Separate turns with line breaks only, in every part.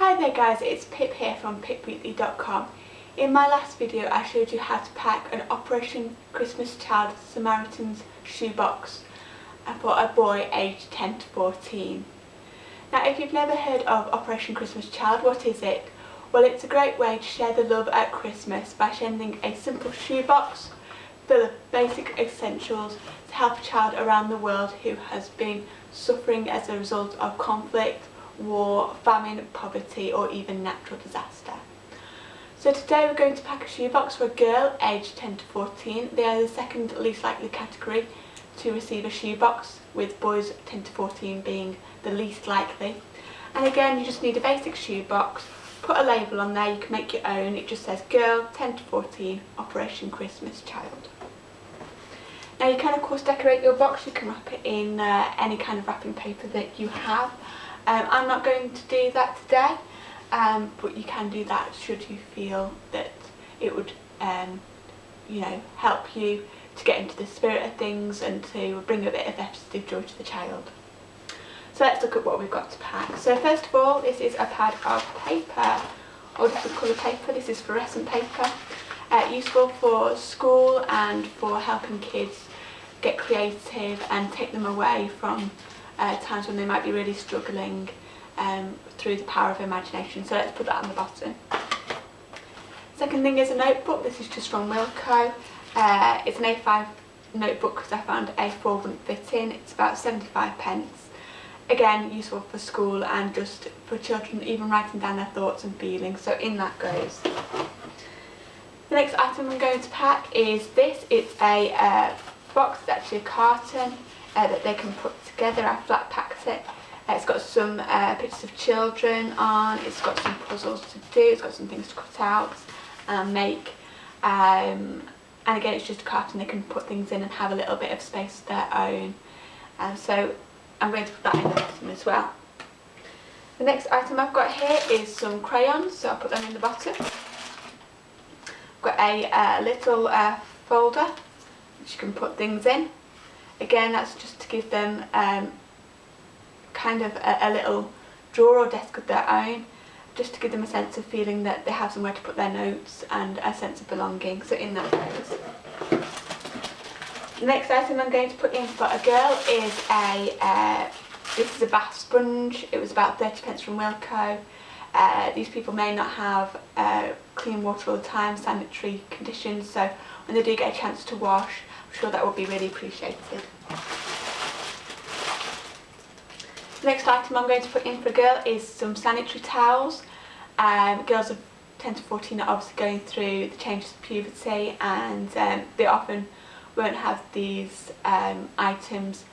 Hi there guys, it's Pip here from pipweekly.com. In my last video I showed you how to pack an Operation Christmas Child Samaritan's shoebox for a boy aged 10 to 14. Now if you've never heard of Operation Christmas Child, what is it? Well it's a great way to share the love at Christmas by sending a simple shoebox full of basic essentials to help a child around the world who has been suffering as a result of conflict war, famine, poverty or even natural disaster. So today we're going to pack a shoebox for a girl aged 10 to 14. They are the second least likely category to receive a shoebox with boys 10 to 14 being the least likely. And again you just need a basic shoebox, put a label on there, you can make your own, it just says girl 10 to 14 Operation Christmas Child. Now you can of course decorate your box, you can wrap it in uh, any kind of wrapping paper that you have um, I'm not going to do that today, um, but you can do that should you feel that it would, um, you know, help you to get into the spirit of things and to bring a bit of festive joy to the child. So let's look at what we've got to pack. So first of all, this is a pad of paper, or different colour paper. This is fluorescent paper, uh, useful for school and for helping kids get creative and take them away from uh, times when they might be really struggling um, through the power of imagination. So let's put that on the bottom. Second thing is a notebook. This is just from Wilko. Uh, it's an A5 notebook because I found A4 wouldn't fit in. It's about 75 pence. Again, useful for school and just for children even writing down their thoughts and feelings. So in that goes. The next item I'm going to pack is this. It's a uh, box, it's actually a carton uh, that they can put together. I flat packed it. Uh, it's got some uh, pictures of children on, it's got some puzzles to do, it's got some things to cut out and make. Um, and again it's just a carton they can put things in and have a little bit of space of their own. Um, so I'm going to put that in the bottom as well. The next item I've got here is some crayons, so I'll put them in the bottom. I've got a uh, little uh, folder which you can put things in. Again, that's just to give them um, kind of a, a little drawer or desk of their own, just to give them a sense of feeling that they have somewhere to put their notes and a sense of belonging. So in that goes. The next item I'm going to put in for a girl is a, uh, this is a bath sponge. It was about 30 pence from Wilko. Uh, these people may not have uh, clean water all the time, sanitary conditions, so when they do get a chance to wash, I'm sure that would be really appreciated. Next item I'm going to put in for a girl is some sanitary towels. Um, girls of 10 to 14 are obviously going through the changes of puberty and um, they often won't have these um, items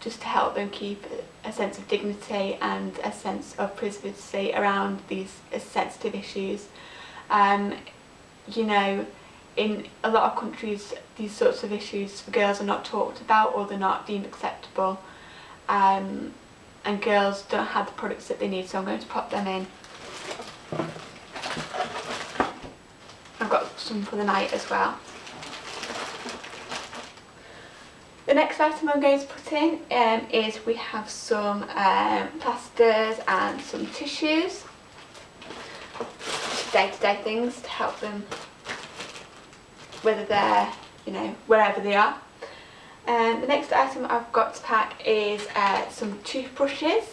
just to help them keep a sense of dignity and a sense of privacy around these sensitive issues. Um, you know, in a lot of countries these sorts of issues for girls are not talked about or they're not deemed acceptable um, and girls don't have the products that they need so I'm going to pop them in. I've got some for the night as well. The next item I'm going to put in um, is we have some um, plasters and some tissues day-to-day -day things to help them whether they're, you know, wherever they are. And the next item I've got to pack is uh, some toothbrushes.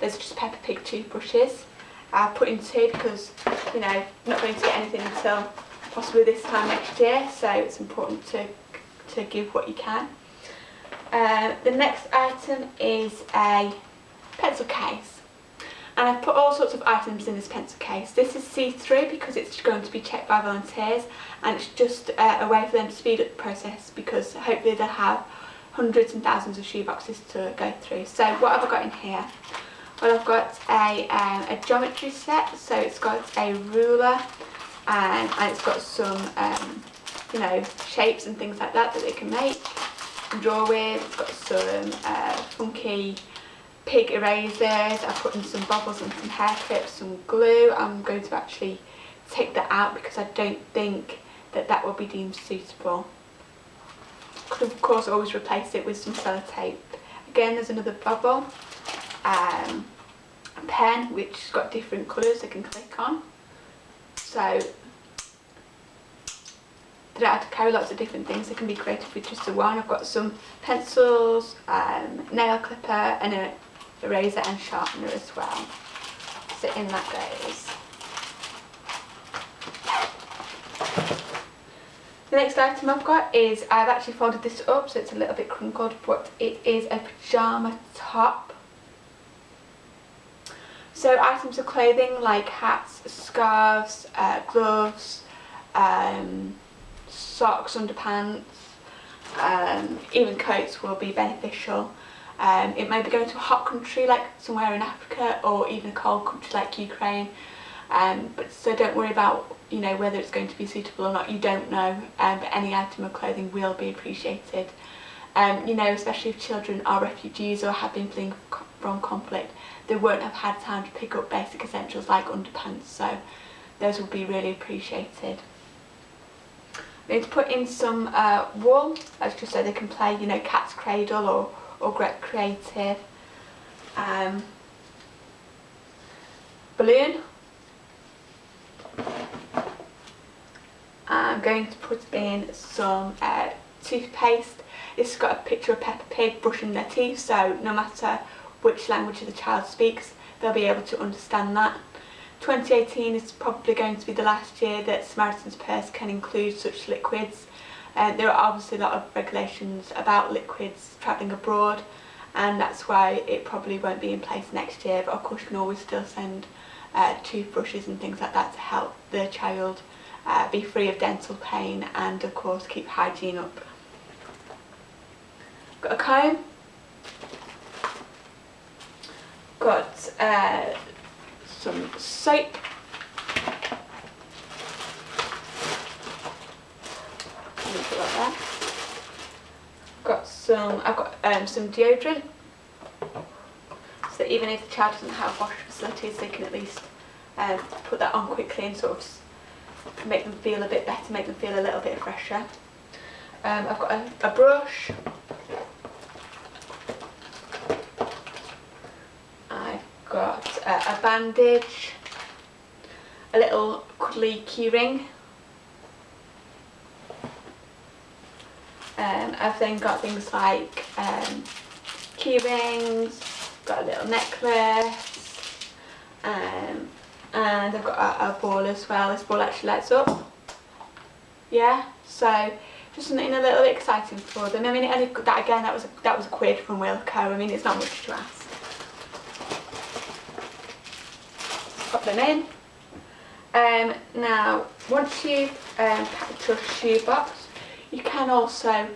Those are just Peppa Pig toothbrushes. I'll put in two because, you know, I'm not going to get anything until possibly this time next year, so it's important to, to give what you can. Uh, the next item is a pencil case and I've put all sorts of items in this pencil case. This is see-through because it's going to be checked by volunteers and it's just uh, a way for them to speed up the process because hopefully they'll have hundreds and thousands of shoeboxes to go through. So what have I got in here? Well I've got a, um, a geometry set, so it's got a ruler and, and it's got some um, you know shapes and things like that that they can make and draw with. It's got some uh, funky pig erasers, I've put in some bubbles and some hair clips, some glue. I'm going to actually take that out because I don't think that that will be deemed suitable. Could of course always replace it with some sellotape. Again there's another bubble. Um, pen which has got different colours I can click on. So they don't have to carry lots of different things, they can be creative with just the one. I've got some pencils, um, nail clipper and a eraser and sharpener as well. So in that goes. The next item I've got is, I've actually folded this up so it's a little bit crumpled but it is a pyjama top. So items of clothing like hats, scarves, uh, gloves, um, socks, underpants, um, even coats will be beneficial. Um, it may be going to a hot country like somewhere in Africa or even a cold country like Ukraine. Um, but so don't worry about you know whether it's going to be suitable or not. You don't know, um, but any item of clothing will be appreciated. Um, you know, especially if children are refugees or have been fleeing from conflict, they won't have had time to pick up basic essentials like underpants. So those will be really appreciated. Need to put in some uh, wool, as just so they can play, you know, cat's cradle or, or get creative. Um, balloon. I'm going to put in some uh, toothpaste. This has got a picture of Peppa Pig brushing their teeth, so no matter which language the child speaks, they'll be able to understand that. 2018 is probably going to be the last year that Samaritan's Purse can include such liquids. Uh, there are obviously a lot of regulations about liquids travelling abroad and that's why it probably won't be in place next year but of course you can always still send uh, toothbrushes and things like that to help the child uh, be free of dental pain and of course keep hygiene up. Got a comb, got uh, some soap. Like got some, I've got um, some deodorant. So even if the child doesn't have wash facilities, they can at least um, put that on quickly and sort of make them feel a bit better, make them feel a little bit fresher. Um, I've got a, a brush, I've got a, a bandage, a little cuddly keyring. Um, I've then got things like um, key rings, got a little necklace, um, and I've got a, a, ball as well. This ball actually lights up. Yeah, so just something a little bit exciting for them. I mean, that again, that was a, that was a quid from Wilko. I mean, it's not much to ask. pop them in. Um, now, once you've um, packed your shoe box, you can also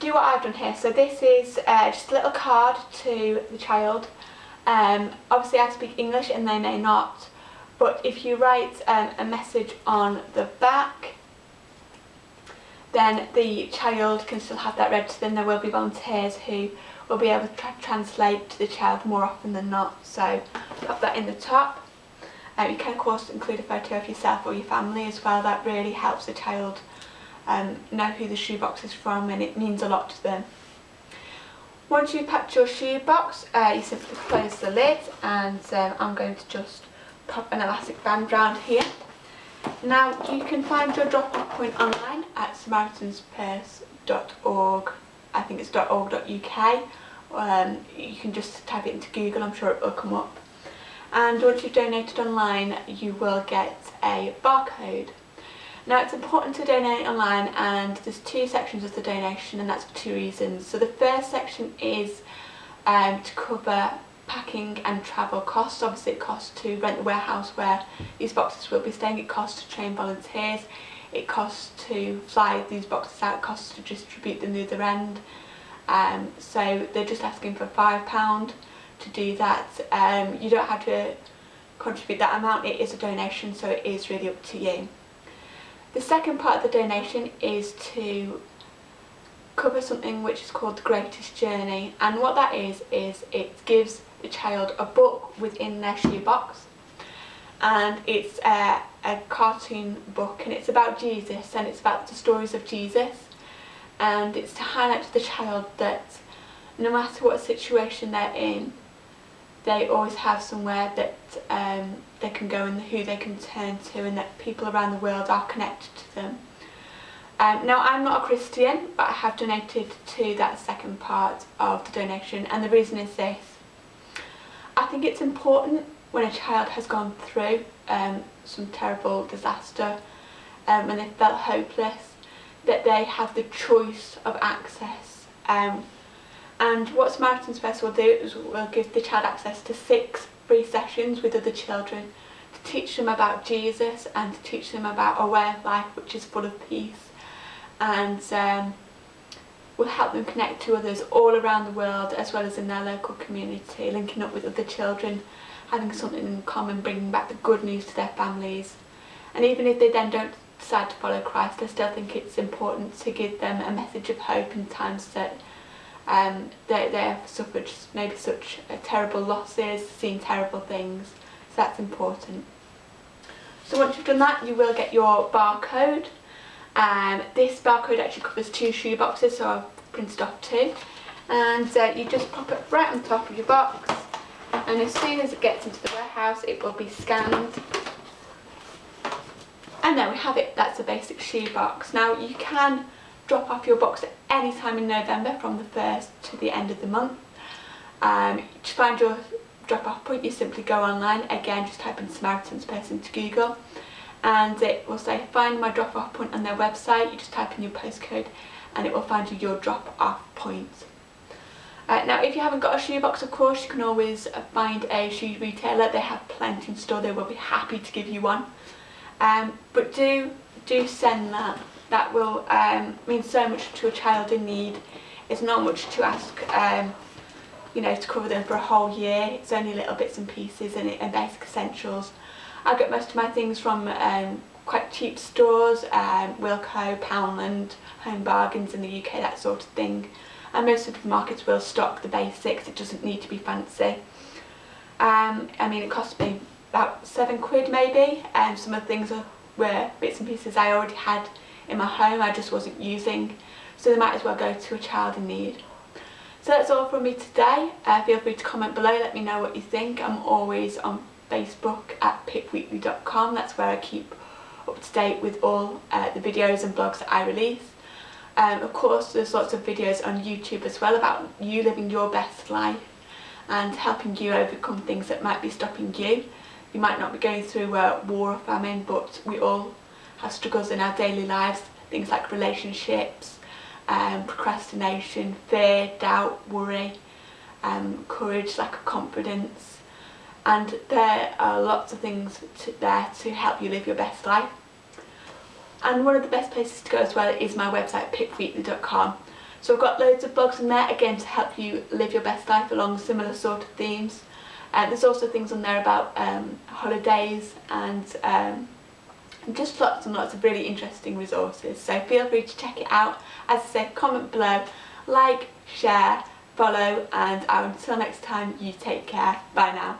do what I've done here. So this is uh, just a little card to the child. Um, obviously I speak English and they may not, but if you write um, a message on the back, then the child can still have that read to them. There will be volunteers who will be able to tra translate to the child more often than not. So pop that in the top. Um, you can of course include a photo of yourself or your family as well, that really helps the child um, know who the shoebox is from and it means a lot to them. Once you've packed your shoebox, uh, you simply close the lid and um, I'm going to just pop an elastic band round here. Now you can find your drop-off point online at samaritanspurse.org, I think it's .org.uk. Um, you can just type it into Google, I'm sure it will come up and once you've donated online you will get a barcode. Now it's important to donate online and there's two sections of the donation and that's for two reasons. So the first section is um, to cover packing and travel costs. Obviously it costs to rent the warehouse where these boxes will be staying, it costs to train volunteers, it costs to fly these boxes out, it costs to distribute them the other end. Um, so they're just asking for £5 to do that. Um, you don't have to contribute that amount, it is a donation so it is really up to you. The second part of the donation is to cover something which is called the greatest journey and what that is is it gives the child a book within their shoebox and it's a, a cartoon book and it's about Jesus and it's about the stories of Jesus and it's to highlight to the child that no matter what situation they're in they always have somewhere that um, they can go and who they can turn to and that people around the world are connected to them. Um, now I'm not a Christian but I have donated to that second part of the donation and the reason is this. I think it's important when a child has gone through um, some terrible disaster um, when they felt hopeless that they have the choice of access um, and what Samaritans Purse will do is we'll give the child access to six free sessions with other children to teach them about Jesus and to teach them about a way of life which is full of peace and um, will help them connect to others all around the world as well as in their local community, linking up with other children, having something in common, bringing back the good news to their families. And even if they then don't decide to follow Christ, I still think it's important to give them a message of hope in times that um, they, they have suffered maybe such uh, terrible losses, seen terrible things, so that's important. So once you've done that, you will get your barcode. Um, this barcode actually covers two shoe boxes, so I've printed off two. And uh, you just pop it right on top of your box, and as soon as it gets into the warehouse, it will be scanned. And there we have it, that's a basic shoe box. Now you can drop off your box at any time in November from the 1st to the end of the month. Um, to find your drop off point you simply go online, again just type in Samaritan's Purse into Google and it will say find my drop off point on their website, you just type in your postcode and it will find you your drop off point. Uh, now if you haven't got a shoe box of course you can always find a shoe retailer, they have plenty in store, they will be happy to give you one. Um, but do do send that that will um, mean so much to a child in need. It's not much to ask, um, you know, to cover them for a whole year. It's only little bits and pieces and, and basic essentials. I get most of my things from um, quite cheap stores, um, Wilko, Poundland, Home Bargains in the UK, that sort of thing. And most supermarkets will stock the basics, it doesn't need to be fancy. Um, I mean, it cost me about seven quid maybe, and some of the things were bits and pieces I already had in my home I just wasn't using so they might as well go to a child in need. So that's all from me today. Uh, feel free to comment below, let me know what you think. I'm always on Facebook at pipweekly.com, that's where I keep up to date with all uh, the videos and blogs that I release. Um, of course there's lots of videos on YouTube as well about you living your best life and helping you overcome things that might be stopping you. You might not be going through war or famine but we all have struggles in our daily lives, things like relationships, um, procrastination, fear, doubt, worry, um, courage, lack of confidence and there are lots of things to, there to help you live your best life. And one of the best places to go as well is my website pipweekly.com. So I've got loads of blogs on there again to help you live your best life along similar sort of themes. Uh, there's also things on there about um, holidays and um, just lots and lots of really interesting resources so feel free to check it out. As I said comment below like share follow and until next time you take care. Bye now